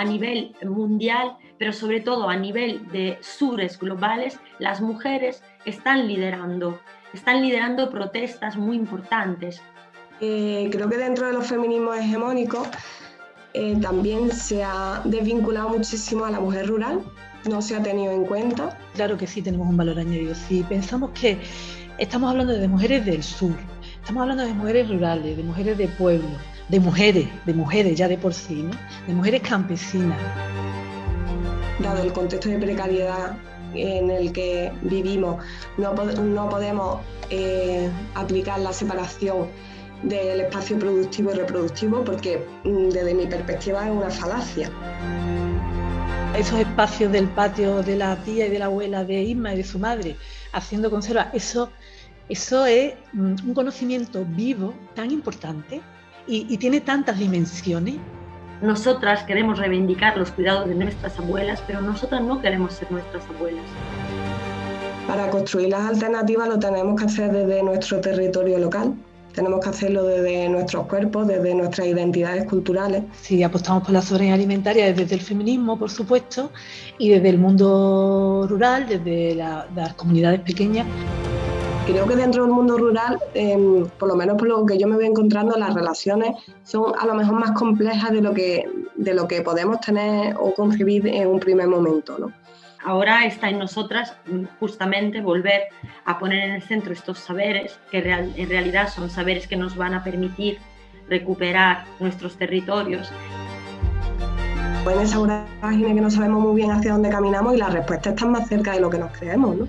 a nivel mundial, pero sobre todo a nivel de sures globales, las mujeres están liderando, están liderando protestas muy importantes. Eh, creo que dentro de los feminismos hegemónicos eh, también se ha desvinculado muchísimo a la mujer rural, no se ha tenido en cuenta. Claro que sí tenemos un valor añadido. Si pensamos que estamos hablando de mujeres del sur, estamos hablando de mujeres rurales, de mujeres de pueblo, de mujeres, de mujeres ya de por sí, ¿no? de mujeres campesinas. Dado el contexto de precariedad en el que vivimos, no, no podemos eh, aplicar la separación del espacio productivo y reproductivo porque mm, desde mi perspectiva es una falacia. Esos espacios del patio de la tía y de la abuela de Isma y de su madre haciendo conserva, eso, eso es mm, un conocimiento vivo tan importante y, y tiene tantas dimensiones. Nosotras queremos reivindicar los cuidados de nuestras abuelas, pero nosotras no queremos ser nuestras abuelas. Para construir las alternativas lo tenemos que hacer desde nuestro territorio local, tenemos que hacerlo desde nuestros cuerpos, desde nuestras identidades culturales. Sí, apostamos por la soberanía alimentaria desde el feminismo, por supuesto, y desde el mundo rural, desde las comunidades pequeñas. Creo que dentro del mundo rural, em, por lo menos por lo que yo me voy encontrando, las relaciones son a lo mejor más complejas de lo que, de lo que podemos tener o concebir en un primer momento. ¿no? Ahora está en nosotras justamente volver a poner en el centro estos saberes, que en realidad son saberes que nos van a permitir recuperar nuestros territorios. En esa página que no sabemos muy bien hacia dónde caminamos y las respuestas están más cerca de lo que nos creemos. ¿no?